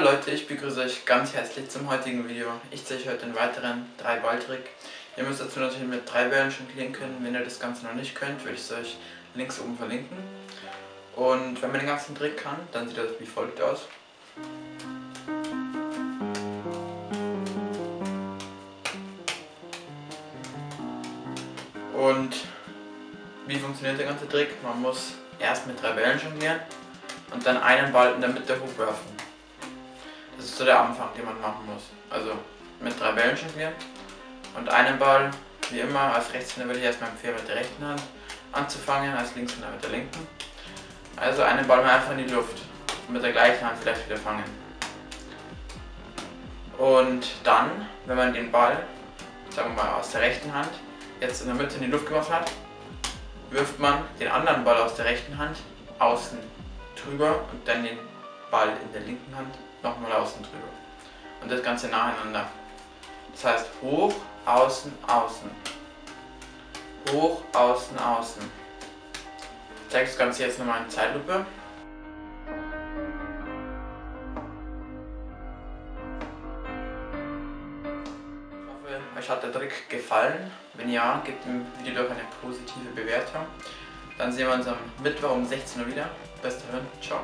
Leute, ich begrüße euch ganz herzlich zum heutigen Video. Ich zeige euch heute einen weiteren 3-Ball-Trick. Ihr müsst dazu natürlich mit drei Bällen jonglieren können. Wenn ihr das Ganze noch nicht könnt, würde ich es euch links oben verlinken. Und wenn man den ganzen Trick kann, dann sieht das wie folgt aus. Und wie funktioniert der ganze Trick? Man muss erst mit drei Bällen jonglieren und dann einen Ball in der Mitte hochwerfen. So der Anfang, den man machen muss. Also mit drei Bällen jonglieren und einen Ball, wie immer, als Rechtshänder würde ich erstmal empfehlen mit der rechten Hand anzufangen, als Linkshänder mit der linken. Also einen Ball mal einfach in die Luft und mit der gleichen Hand vielleicht wieder fangen. Und dann, wenn man den Ball, sagen wir mal aus der rechten Hand, jetzt in der Mitte in die Luft geworfen hat, wirft man den anderen Ball aus der rechten Hand außen drüber und dann den Ball in der linken Hand nochmal außen drüber. Und das Ganze nacheinander. Das heißt hoch, außen, außen. Hoch, außen, außen. Ich zeige das Ganze jetzt nochmal in Zeitlupe. Ich hoffe, euch hat der Trick gefallen. Wenn ja, gebt dem Video doch eine positive Bewertung. Dann sehen wir uns am Mittwoch um 16 Uhr wieder. Bis dahin, ciao.